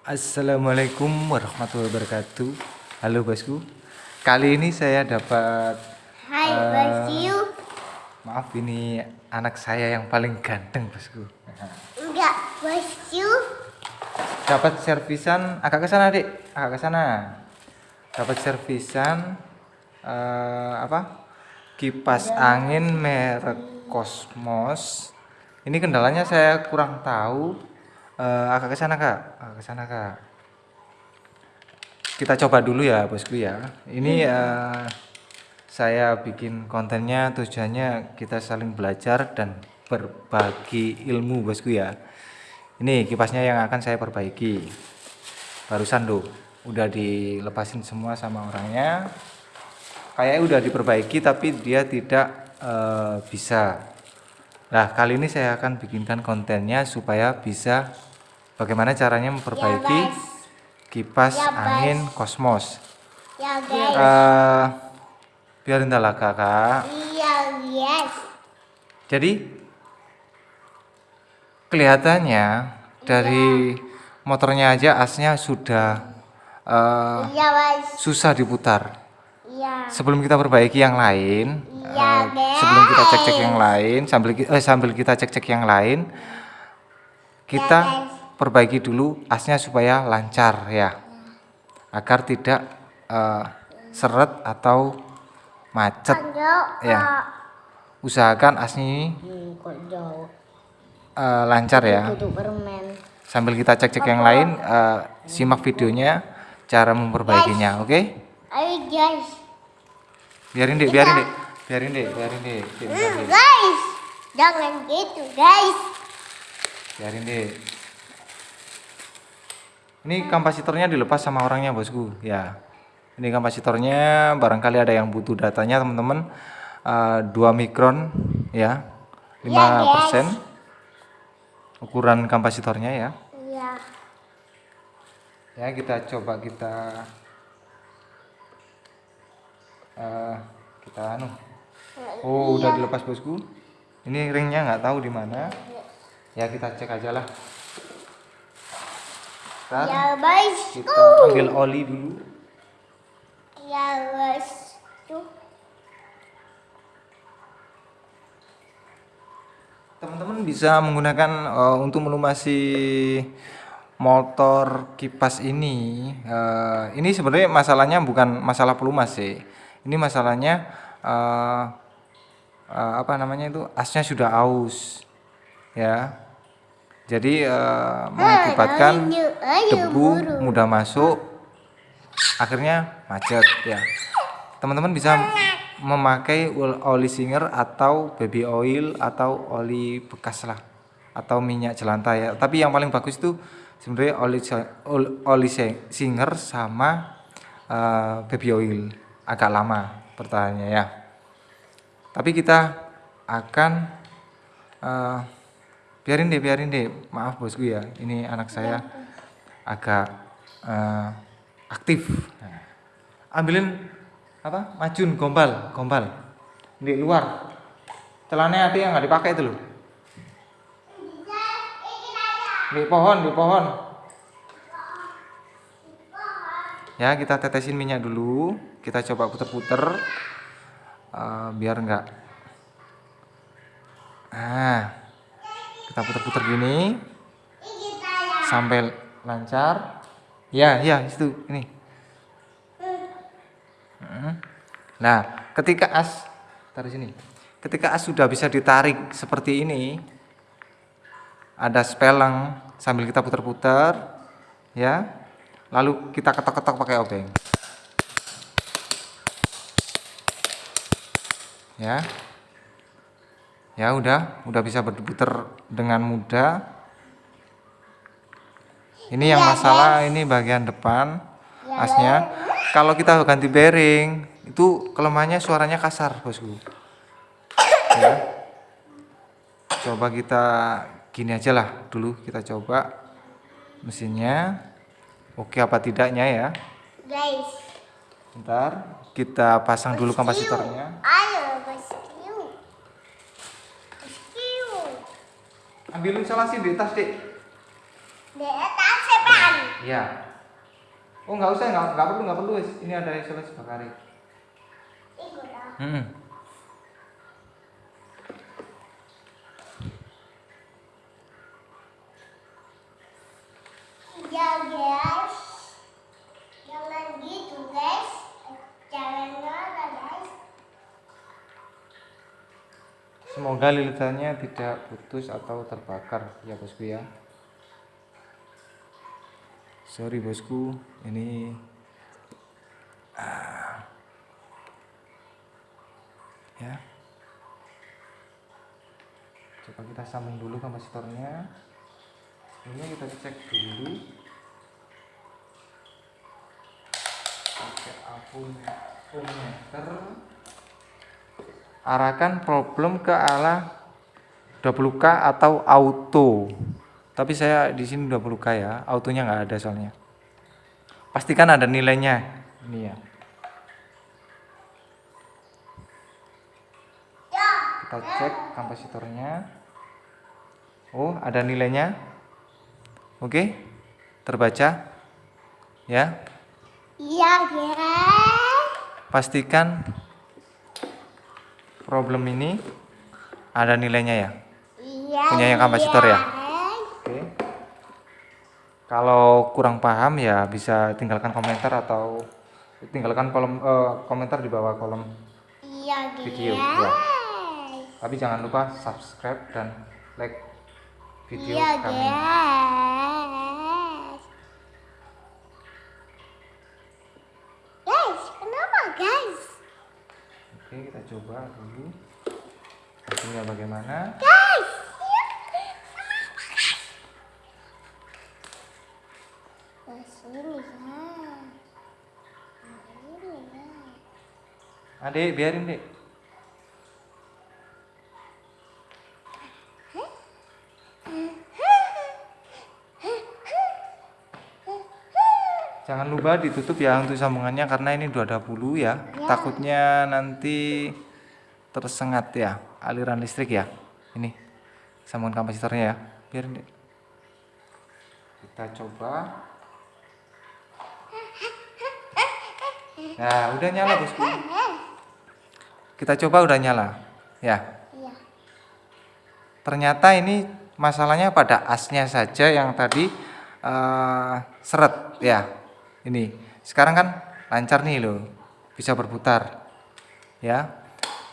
Assalamualaikum warahmatullahi wabarakatuh. Halo bosku Kali ini saya dapat Hai bosku. Maaf ini anak saya yang paling ganteng bosku Enggak bosku. Dapat servisan Agak ke sana Agak ke sana. Dapat servisan eh, Apa? Kipas angin merek Cosmos Ini kendalanya saya kurang tahu Eh, Agak ke sana kak. Agak ke sana kak. Kita coba dulu ya bosku ya. Ini eh, saya bikin kontennya tujuannya kita saling belajar dan berbagi ilmu bosku ya. Ini kipasnya yang akan saya perbaiki. Barusan tuh udah dilepasin semua sama orangnya. Kayaknya udah diperbaiki tapi dia tidak eh, bisa. Nah kali ini saya akan bikinkan kontennya supaya bisa bagaimana caranya memperbaiki Ya, kipas Ya, angin kosmos Ya guys. Eh, biarin lah kakak Iya yes. jadi kelihatannya dari motornya aja asnya sudah eh, Iya bos. susah diputar Iya. sebelum kita perbaiki yang lain Iya, eh, guys. sebelum kita cek-cek yang lain sambil eh, sambil kita cek-cek yang lain kita Ya, guys. Perbaiki dulu asnya supaya lancar ya agar tidak eh, seret atau macet ya usahakan asnya ini eh, lancar ya sambil kita cek-cek yang lain eh, simak videonya cara memperbaikinya oke Ayo guys. biarin deh biarin deh biarin deh biarin deh. guys. Jangan gitu guys. biarin deh ini kapasitornya dilepas sama orangnya bosku. Ya. Ini kapasitornya barangkali ada yang butuh datanya teman-teman. Eh, 2 mikron ya. 5 persen. Ukuran kapasitornya ya. Iya. ya kita coba kita eh, kita anu. Oh udah dilepas bosku. Ini ringnya nggak tahu di mana. Ya kita cek aja lah Ya guys. kita ambil oli dulu Ya guys. Teman-teman bisa menggunakan eh, untuk melumasi motor kipas ini eh, ini sebenarnya masalahnya bukan masalah pelumas sih ini masalahnya eh, eh, apa namanya itu asnya sudah aus ya jadi eh, mengakibatkan debu mudah masuk akhirnya macet ya. Teman-teman bisa memakai oli singer atau baby oil atau oli bekas lah atau minyak jelantah ya. Tapi yang paling bagus itu sebenarnya oli oli si- singer sama eh, baby oil. Agak lama pertahannya ya. Tapi kita akan eh, biarin deh biarin deh. Maaf bosku ya. Ini anak saya agak eh, aktif. Ambilin apa? Majun gombal gombal. Di luar. Celananya ada yang nggak dipakai itu loh. Di pohon di pohon. Ya kita tetesin minyak dulu. Kita coba puter-puter Eh, biar enggak nah kita puter-puter gini sampai lancar ya ya itu ini Mm. Nah, ketika as taruh sini. Ketika as sudah bisa ditarik seperti ini, ada speleng sambil kita putar-putar, ya. Lalu kita ketok-ketok pakai obeng. Ya. Ya udah, udah bisa berputar dengan mudah. Ini yang masalah ini bagian depan asnya. Kalau kita ganti bearing, itu kelemahannya suaranya kasar, bosku. Ya. Coba kita gini aja lah dulu kita coba mesinnya. Oke apa tidaknya ya. Guys. Bentar, kita pasang dulu kapasitornya. Ayo bosku. Bosku. Ambil instalasi di tas, Dek. Di atas sepan. Iya. Oh nggak usah, nggak nggak perlu, nggak perlu. wis. Ini ada isolasi bakari. Hmm. Ya guys. Jangan gitu guys. Jangan marah guys. Semoga lilitannya tidak putus atau terbakar ya bosku ya. Sorry bosku, ini ah. ya. Coba kita sambung dulu kapasitornya. Ini kita cek dulu. Pakai ampumeter arahkan problem ke arah 20k atau auto. Tapi saya di sini 20k ya autonya nggak ada soalnya. Pastikan ada nilainya. Ini ya. Kita cek kapasitornya. Oh ada nilainya. Oke terbaca. Ya. Iya pastikan problem ini ada nilainya ya Iya. Punya yang kapasitor ya? guys. Oke. Kalau kurang paham ya bisa tinggalkan komentar atau tinggalkan kolom eh, komentar di bawah kolom. Iya. Video, ya. Tapi jangan lupa subscribe dan like video Iya kami. Guys, kita coba dulu. Hasilnya bagaimana? Guys. Nah. Nah. Adik, biarin, Dek. Jangan lupa ditutup ya untuk sambungannya karena ini 220 ya. Takutnya nanti tersengat ya aliran listrik ya. Ini sambungan kapasitornya ya. Deh. Kita coba. Nah, udah nyala bosku. Kita coba udah nyala. Ya. Iya. Ternyata ini masalahnya pada asnya saja yang tadi eh, seret ya. Ini. Sekarang kan lancar nih loh. Bisa berputar. Ya.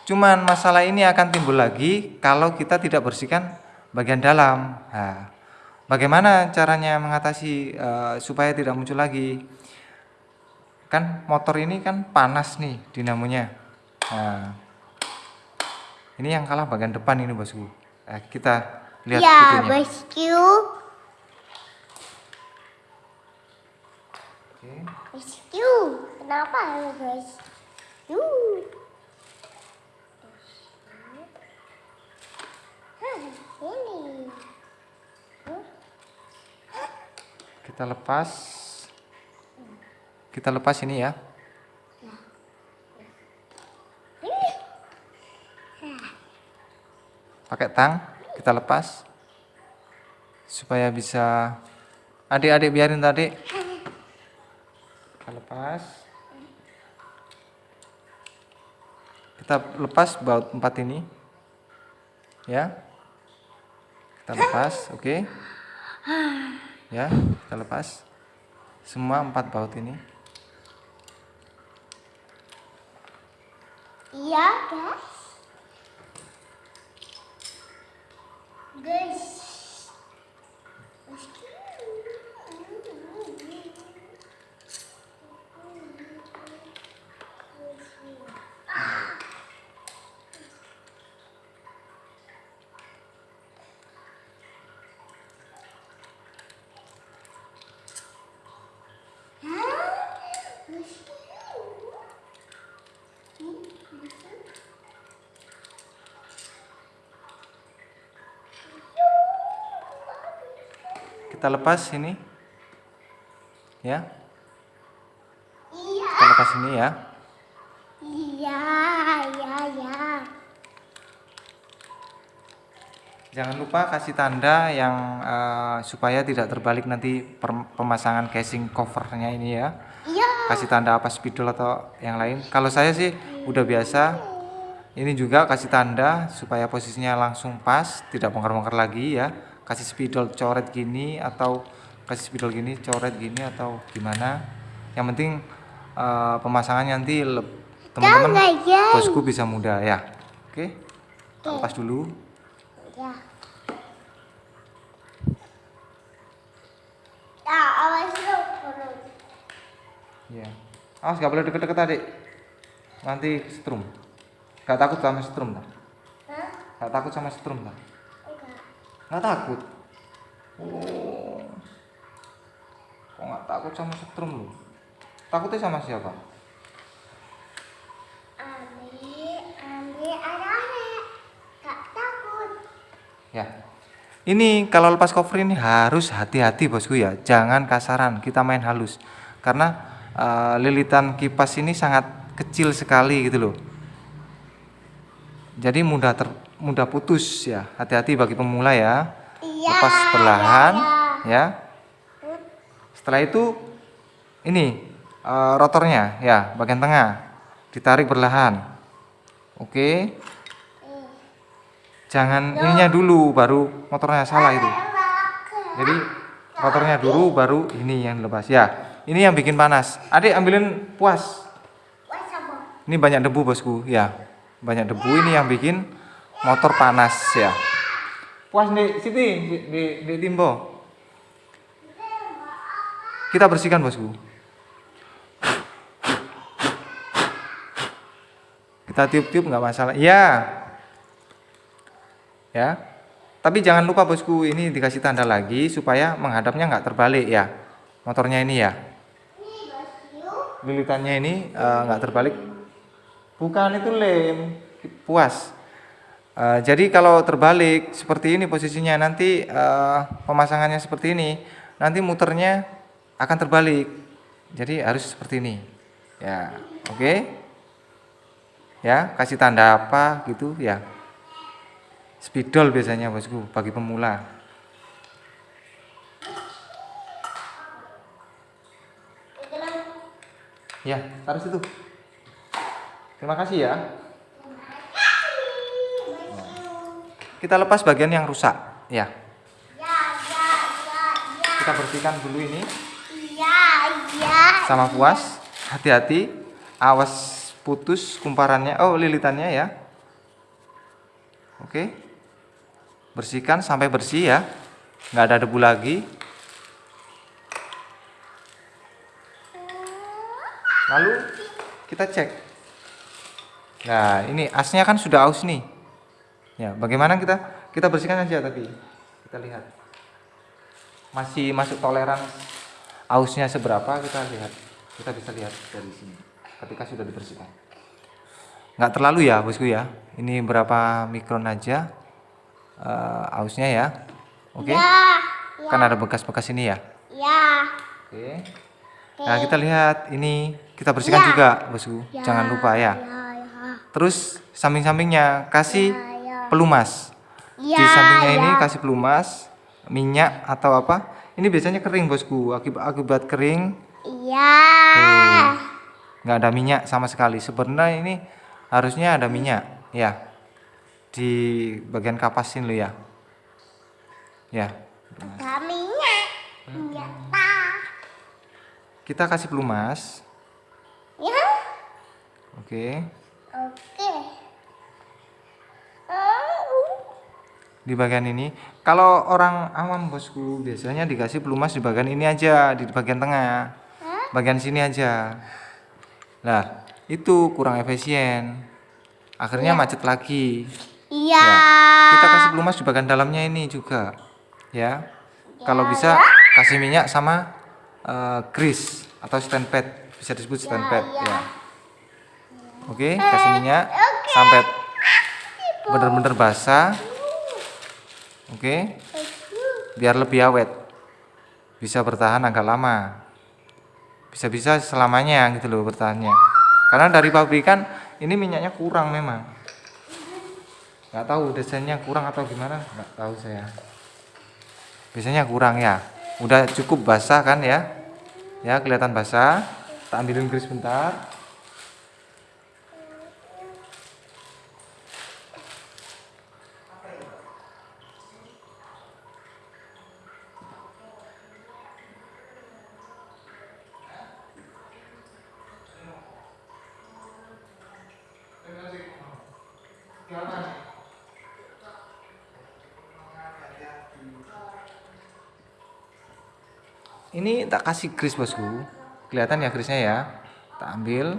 Cuman masalah ini akan timbul lagi kalau kita tidak bersihkan bagian dalam. Nah, bagaimana caranya mengatasi eh, supaya tidak muncul lagi? Kan motor ini kan panas nih dinamonya. Nah, ini yang kalah bagian depan ini bosku. Eh, kita lihat Ya, videonya. bosku. Oke. Bosku. Kenapa bosku? Hah, ini. Kita lepas. Kita lepas ini ya. Pakai tang, kita lepas. Supaya bisa Adik-adik biarin tadi. Lepas. Kita lepas baut empat ini. Ya. Kita lepas, oke. Ya, kita lepas. Semua empat baut ini. Iya, guys. Guys. Bosku. Kita lepas ini. Ya, Iya. kita lepas ini ya. Iya, iya, iya. Jangan lupa kasih tanda yang eh, supaya tidak terbalik nanti pemasangan casing covernya ini ya. Iya. Kasih tanda apa spidol atau yang lain. Kalau saya sih udah biasa. Ini juga kasih tanda supaya posisinya langsung pas, tidak bongkar-bongkar lagi ya. Kasih spidol coret gini atau kasih spidol gini coret gini atau gimana. Yang penting eh, pemasangannya nanti teman-teman bosku bisa mudah ya. Oke. Kita Lepas dulu. Ya. Ya, awas. Ya. Awas nggak boleh deket-deket adik. Nanti setrum. Gak takut sama setrum tak? Hah? Gak takut sama setrum tak? Enggak. Nggak takut. Oh. Kok nggak takut sama setrum lu? Takutnya sama siapa? Ambil, ambil arahnya. Gak takut. Ya. Ini kalau lepas cover ini harus hati-hati bosku ya. Jangan kasaran. Kita main halus. Karena eh, lilitan kipas ini sangat kecil sekali gitu loh. Jadi mudah ter, mudah putus ya. Hati-hati bagi pemula ya. Iya. Lepas perlahan iya. ya. Setelah itu ini eh, rotornya ya, bagian tengah. Ditarik perlahan. Oke. Jangan ininya dulu baru motornya salah itu. Jadi rotornya dulu baru ini yang lepas ya. Ini yang bikin panas. Adik ambilin puas. Ini banyak debu bosku ya. Banyak debu ini yang bikin motor panas ya. Puas di Siti di, di, di Timbo. Kita bersihkan bosku. Kita tiup-tiup nggak masalah. Iya. Ya. Tapi jangan lupa bosku ini dikasih tanda lagi supaya menghadapnya nggak terbalik ya. Motornya ini ya. Lilitannya ini eh, nggak terbalik. Bukan itu lem, puas. Eh, jadi kalau terbalik seperti ini posisinya nanti eh, pemasangannya seperti ini, nanti muternya akan terbalik. Jadi harus seperti ini. Ya, oke. Ya, kasih tanda apa gitu ya. Spidol biasanya bosku bagi pemula. Ya, taruh situ. Terima kasih ya. Kita lepas bagian yang rusak, ya. Ya, ya, ya, ya. Kita bersihkan dulu ini Iya, iya. sama puas. Hati-hati, awas putus kumparannya. Oh, lilitannya ya. Oke. Bersihkan sampai bersih ya. Nggak ada debu lagi. Lalu kita cek. Nah, ini asnya kan sudah aus nih. Ya, bagaimana kita kita bersihkan aja tapi kita lihat. Masih masuk toleran ausnya seberapa kita lihat. Kita bisa lihat dari sini ketika sudah dibersihkan. Nggak terlalu ya, bosku ya. Ini berapa mikron aja eh, ausnya ya. Oke. Ya, ya, Kan ada bekas-bekas ini ya. ya. Oke. Nah, kita lihat ini kita bersihkan Ya. juga, bosku. Ya, Jangan lupa ya. Ya, ya. Terus samping-sampingnya kasih ya. Pelumas. Ya, Di sampingnya ya. ini kasih pelumas, minyak atau apa? Ini biasanya kering, bosku. Akibat akibat kering Iya. nggak ada minyak sama sekali. Sebenarnya ini harusnya ada minyak, ya. Di bagian kapas ini lo ya. Ya. Kaminya. Minyak tah. Kita kasih pelumas. Ya. Oke. Oke. Di bagian ini. Kalau orang awam bosku biasanya dikasih pelumas di bagian ini aja, di bagian tengah, Hah? bagian sini aja. Lah itu kurang efisien. Akhirnya macet lagi. Iya. Ya, Kita kasih pelumas di bagian dalamnya ini juga, ya. Kalau bisa kasih minyak sama eh, grease atau stand pad, bisa disebut stand pad, ya. Oke, kasih minyak sampai benar-benar basah. Oke, biar lebih awet. Bisa bertahan agak lama. Bisa-bisa selamanya gitu loh bertahannya. Karena dari pabrikan ini minyaknya kurang memang. nggak tahu desainnya kurang atau gimana nggak tahu saya biasanya kurang ya udah cukup basah kan ya ya kelihatan basah tak ambilin garis bentar ini tak kasih kris bosku. Kelihatan ya krisnya ya. Tak ambil.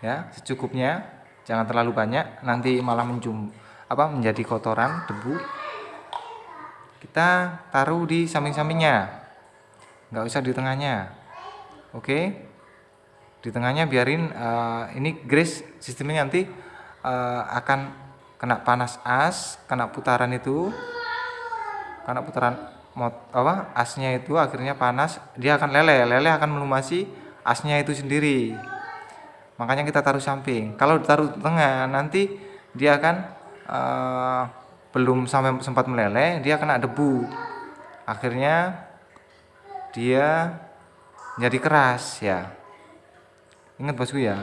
Ya secukupnya. Jangan terlalu banyak. Nanti malah menjum apa menjadi kotoran debu. Kita taruh di samping-sampingnya. Nggak usah di tengahnya. Oke? Di tengahnya biarin eh, ini grease sistemnya nanti eh, akan kena panas as kena putaran itu. Karena putaran mot apa asnya itu akhirnya panas dia akan leleh leleh akan melumasi asnya itu sendiri. Makanya kita taruh samping. Kalau ditaruh tengah nanti dia akan eh, belum sampai sempat meleleh dia kena debu. Akhirnya dia jadi keras ya. Ingat bosku ya.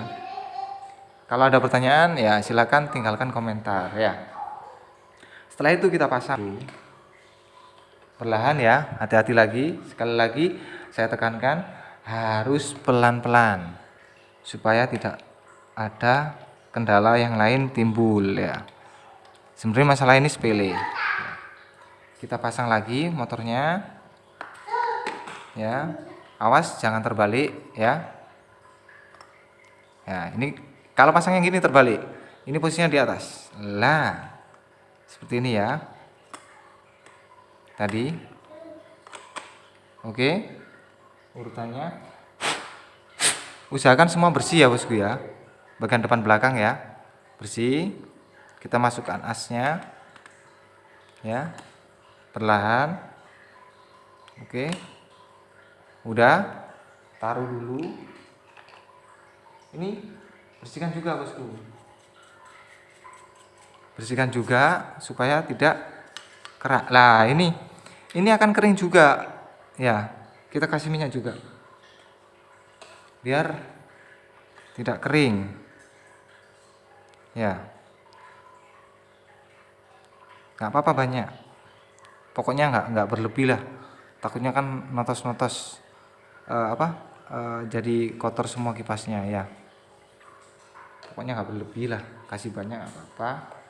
Kalau ada pertanyaan ya silakan tinggalkan komentar ya. Setelah itu kita pasang perlahan ya. Hati-hati lagi. Sekali lagi saya tekankan harus pelan-pelan supaya tidak ada kendala yang lain timbul ya. Sebenarnya masalah ini sepele. Kita pasang lagi motornya. Ya awas jangan terbalik ya. Ya ini kalau pasang yang gini terbalik ini posisinya di atas. Lah seperti ini ya tadi. Oke. Urutannya? Usahakan semua bersih ya bosku ya. Bagian depan belakang ya. Bersih. Kita masukkan asnya. Ya. Perlahan. Oke. Udah. Taruh dulu. Ini bersihkan juga bosku. Bersihkan juga supaya tidak kerak lah ini ini akan kering juga. Ya kita kasih minyak juga. Biar tidak kering. Ya. Nggak apa-apa banyak. Pokoknya nggak nggak berlebih lah. Takutnya kan notos-notos uh, apa uh, jadi kotor semua kipasnya ya. Pokoknya nggak berlebih lah. Kasih banyak apa-apa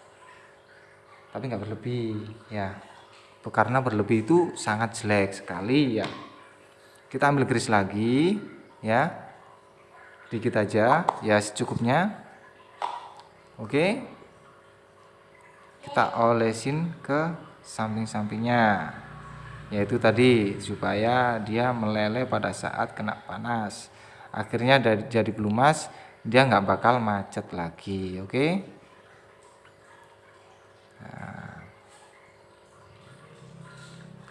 tapi nggak berlebih ya. Karena berlebih itu sangat jelek sekali ya. Kita ambil garis lagi ya. Dikit aja ya secukupnya. Oke. Kita olesin ke samping-sampingnya. Yaitu tadi supaya dia meleleh pada saat kena panas. Akhirnya dari jadi pelumas dia nggak bakal macet lagi oke? Nah.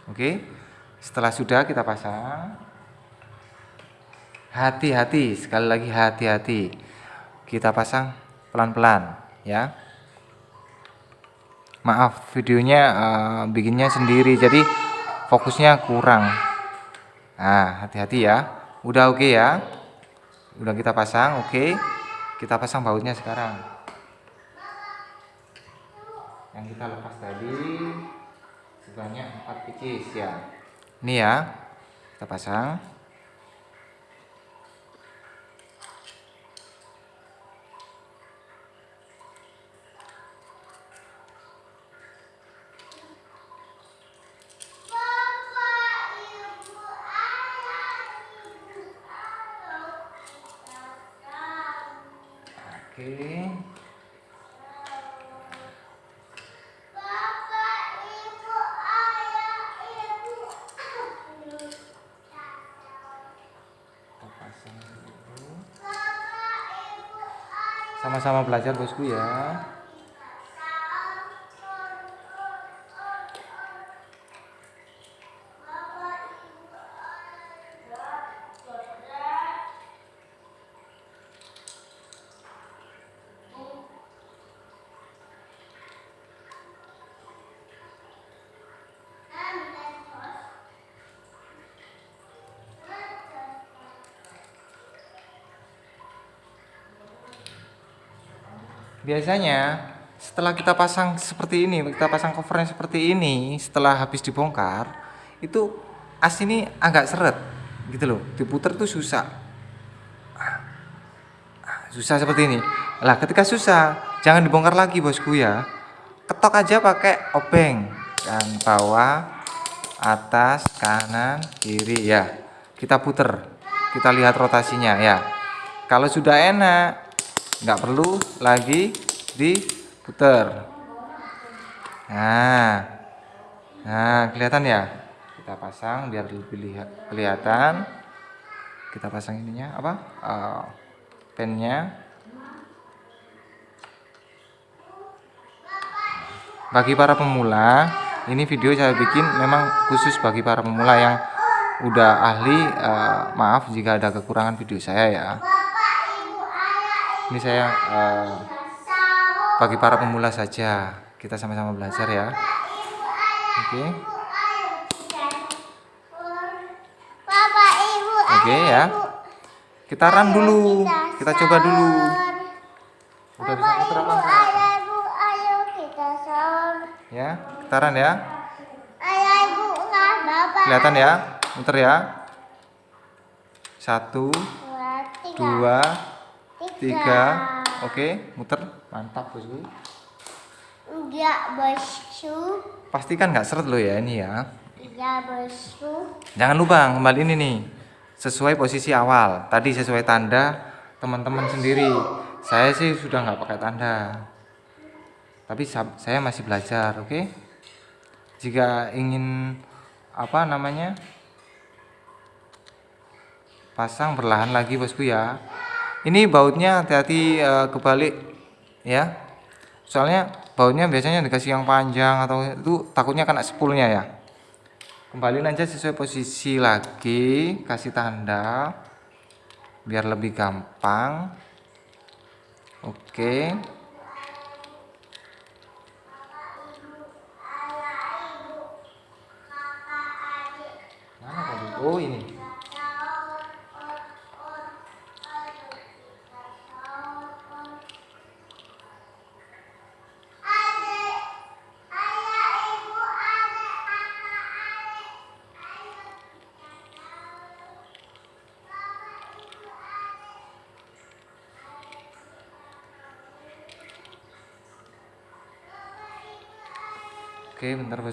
Oke, setelah sudah kita pasang, hati-hati, sekali lagi hati-hati. Kita pasang pelan-pelan ya. Maaf, videonya uh, bikinnya sendiri, jadi fokusnya kurang. Nah, hati-hati ya. Udah oke okay ya. Udah kita pasang, oke. Okay. Kita pasang bautnya sekarang yang kita lepas tadi sebanyak 4 pcs ya ini ya kita pasang Oke. Okay. Sama-sama belajar bosku ya biasanya setelah kita pasang seperti ini kita pasang covernya seperti ini setelah habis dibongkar itu as ini agak seret gitu loh. Diputer tuh susah. Susah seperti ini. Lah ketika susah jangan dibongkar lagi bosku ya. Ketok aja pakai obeng. Kan bawah atas kanan kiri ya. Kita puter. Kita lihat rotasinya ya. Kalau sudah enak nggak perlu lagi diputer. Nah nah kelihatan ya? Kita pasang biar lebih lihat kelihatan. Kita pasang ininya apa? Uh, pennya. Bagi para pemula ini video saya bikin memang khusus bagi para pemula yang udah ahli uh, maaf jika ada kekurangan video saya ya ini saya uh, bagi para pemula saja. Kita sama-sama belajar ya. Oke. Okay. Oke okay, ya. Kita run dulu. Kita coba dulu. Udah bisa putar ya kita run ya. Kelihatan ya? Muter ya. Satu Dua, tiga, oke muter. Mantap bosku. Enggak bosku. Pastikan nggak seret lo ya ini ya. Iya bosku. Jangan lupa kembali ini nih. Sesuai posisi awal. Tadi sesuai tanda teman-teman sendiri. Saya sih sudah nggak pakai tanda. Tapi sa- saya masih belajar oke? Jika ingin apa namanya? Pasang perlahan lagi bosku ya ini bautnya hati-hati eh, kebalik ya. Soalnya bautnya biasanya dikasih yang panjang atau itu takutnya kena spoolnya ya. Kembali aja sesuai posisi lagi kasih tanda biar lebih gampang. Oke. Mana oh ini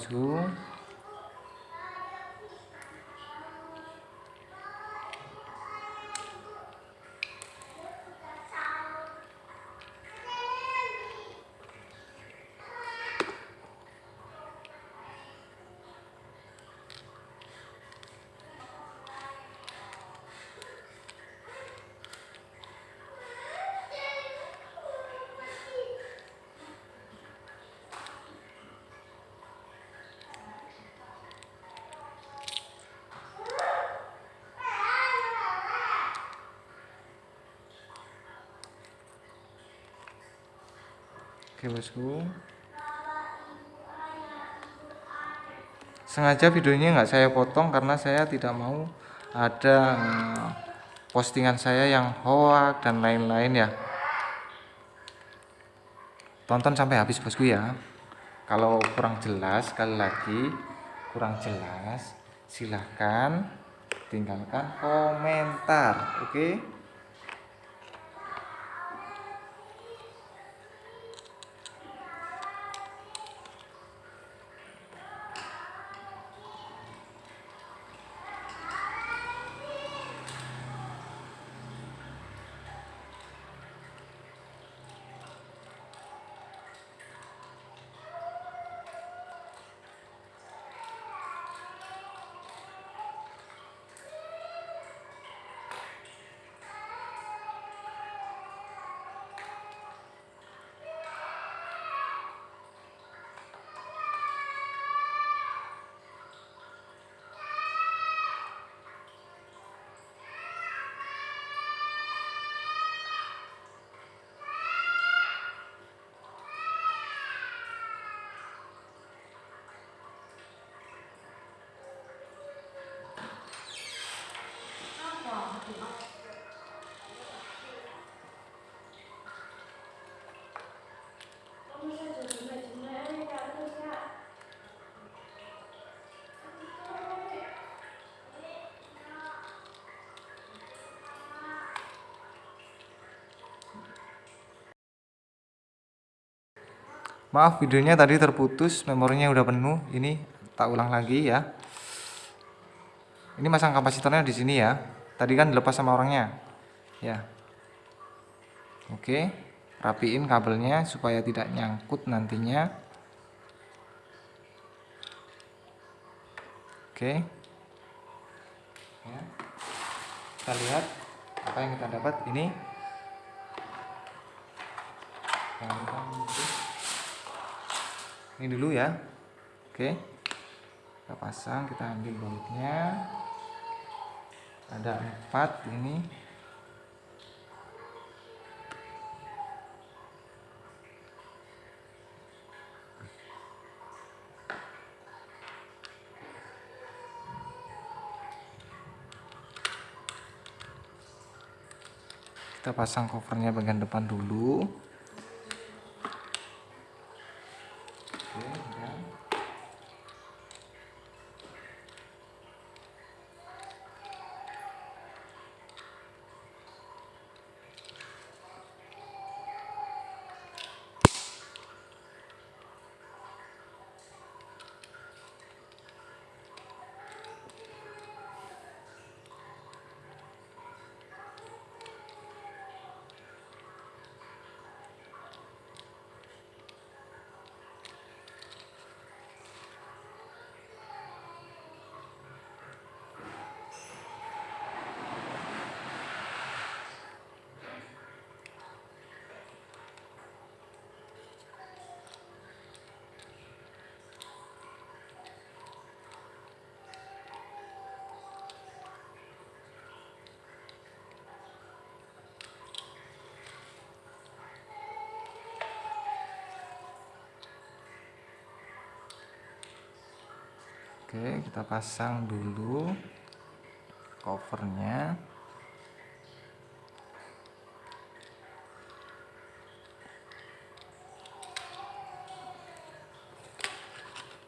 oke bentar Oke bosku Sengaja videonya nggak saya potong karena saya tidak mau ada eh, postingan saya yang hoak dan lain-lain ya. Tonton sampai habis bosku ya. Kalau kurang jelas sekali lagi kurang jelas silahkan tinggalkan komentar oke maaf videonya tadi terputus memorinya udah penuh. Ini tak ulang lagi ya. Ini masang kapasitornya di sini ya. Tadi kan dilepas sama orangnya. Ya. Oke rapiin kabelnya supaya tidak nyangkut nantinya. Oke. Ya. kita lihat apa yang kita dapat. Ini. Jangan lupa ini. dulu ya. Oke. Kita pasang kita ambil bautnya ada empat ini. Kita pasang covernya bagian depan dulu Oke, kita pasang dulu covernya.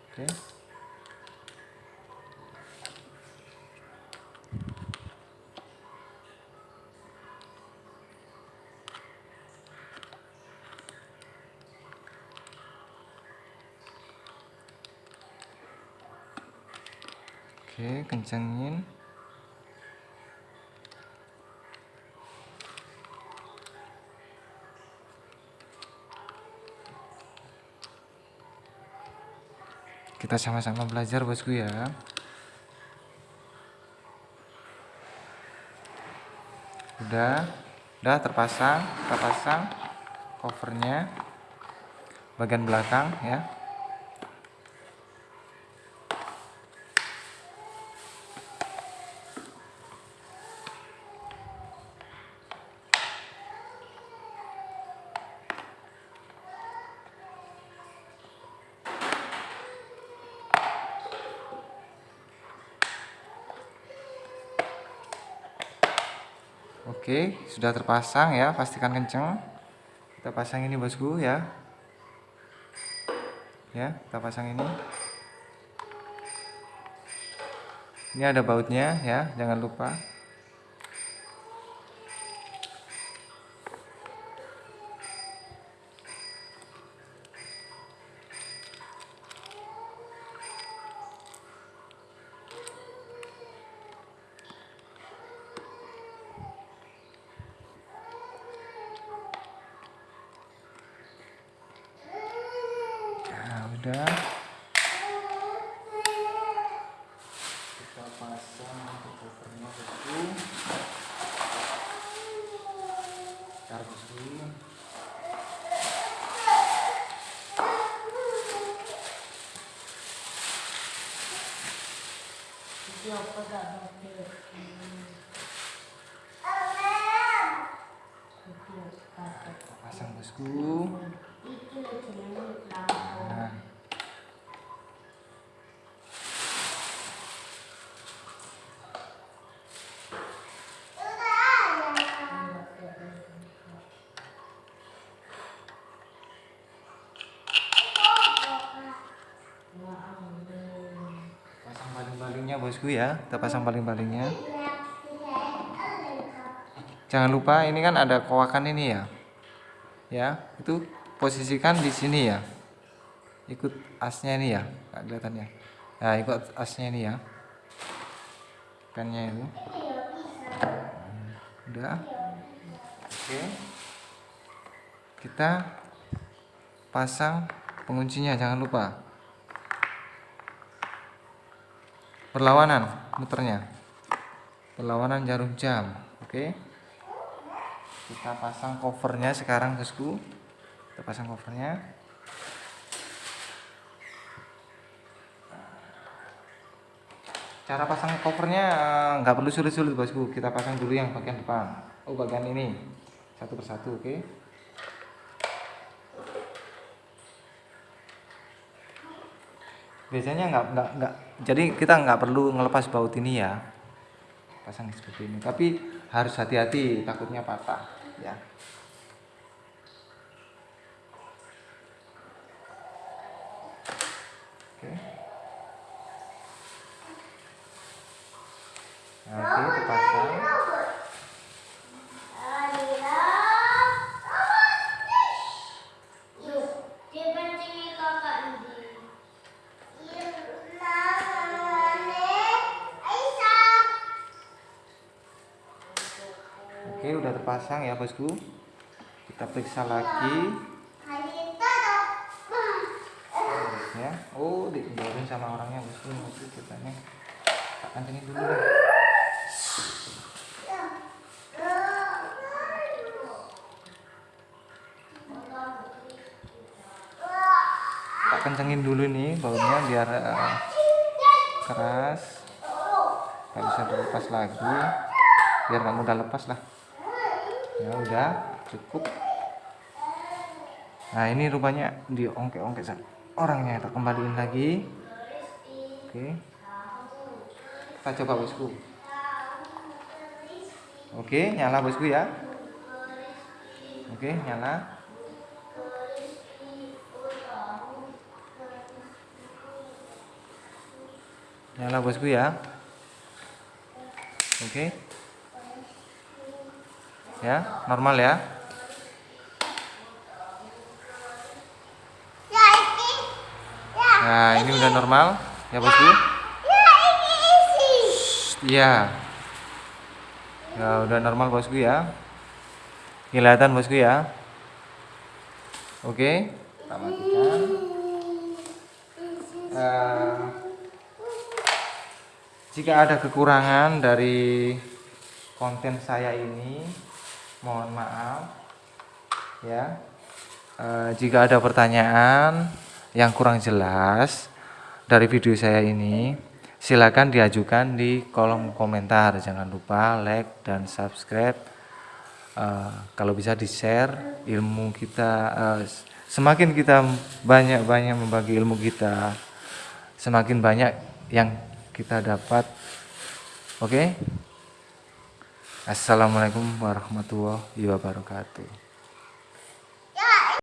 Oke. Oke, kencengin. Kita sama-sama belajar, bosku ya. Udah, udah terpasang, kita pasang covernya bagian belakang ya. Oke, sudah terpasang ya, pastikan kenceng. Kita pasang ini bosku ya. Ya, kita pasang ini. Ini ada bautnya ya, jangan lupa. Nah, udah. Kita pasang untuk covernya bosku. Bentar bosku. Kita pasang bosku. Nah. Pasang baling-balingnya bosku ya. Kita pasang baling-balingnya. Jangan lupa ini kan ada koakan ini ya. Ya, itu posisikan di sini ya. ikut asnya ini ya nggak kelihatan ya nah ikut asnya ini ya pennya itu udah oke kita pasang penguncinya jangan lupa perlawanan muternya. Perlawanan jarum jam oke. Kita pasang covernya sekarang bosku. Kita pasang covernya. Cara pasang covernya eh, nggak perlu sulit-sulit bosku. Kita pasang dulu yang bagian depan. Oh bagian ini. Satu persatu oke biasanya nggak nggak nggak. Jadi kita nggak perlu ngelepas baut ini ya. Pasang seperti ini. Tapi harus hati-hati takutnya patah ya. Oke. Nah, oke terpasang oke udah terpasang ya bosku. Kita periksa lagi. Ya. Oh didorin sama orangnya bosku. Bosku katanya tak kancingin dulu tak kencengin dulu nih baunya biar eh, keras. Nggak bisa dilepas lagi. Biar nggak mudah lepas lah ya udah cukup. Nah ini rupanya diongke-ongke orangnya kita kembaliin lagi. Oke. Kita coba bosku. Oke nyala bosku ya. Oke nyala. Nyala bosku ya. Oke ya normal ya. Nah ini udah normal ya bosku iya. Ya udah normal bosku ya. Kelihatan bosku ya. Oke. Kita matikan. Eh, jika ada kekurangan dari konten saya ini mohon maaf. Ya. Eh, jika ada pertanyaan yang kurang jelas dari video saya ini silakan diajukan di kolom komentar. Jangan lupa like dan subscribe. Eh, kalau bisa di share ilmu kita eh, semakin kita banyak-banyak membagi ilmu kita semakin banyak yang kita dapat. Oke Assalamualaikum warahmatullahi wabarakatuh